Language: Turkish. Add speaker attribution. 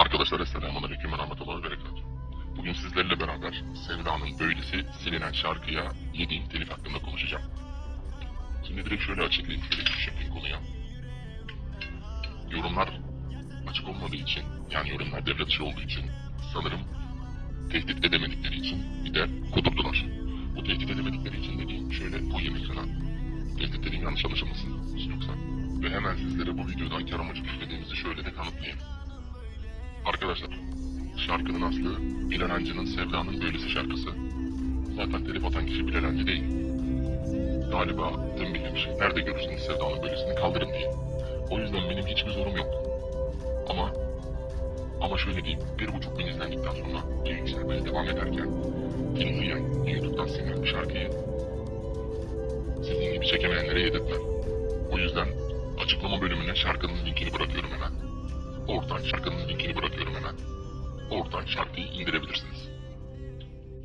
Speaker 1: Arkadaşlar Esselamu Aleyküm ve Rahmetullahi ve Berekatuhu. Bugün sizlerle beraber Sevda'nın Böylesi silinen şarkıya yediğim telif hakkında konuşacağım. Şimdi direkt şöyle açıklayayım, şöyle giriş yapayım konuya. Yorumlar açık olmadığı için, yani yorumlar devre dışı olduğu için sanırım tehdit edemedikleri için bir de kudurdular. Bu tehdit edemedikleri için dediğim şöyle bu yemek falan. Tehdit dediğim yanlış anlaşılmasın yoksa. Ve hemen sizlere bu videodan kar amacı güçlediğimizi şöyle. Arkadaşlar, şarkının aslı Bilal Hancı'nın Sevda'nın Böylesi şarkısı. Zaten telif atan kişi Bilal Hancı değil. Galiba tüm bilmiş. Nerede görürseniz Sevda'nın Böylesini kaldırın diye. O yüzden benim hiçbir zorum yok. Ama ama şöyle diyeyim, bir buçuk bin izlendikten sonra bir yükselmeye devam ederken dinleyen, YouTube'dan silinen bir şarkıyı sizin gibi çekemeyenlere yedirtmem. O yüzden açıklama bölümüne şarkının linkini bırakıyorum. Oradan şarkının linkini bırakıyorum hemen. Oradan şarkıyı indirebilirsiniz.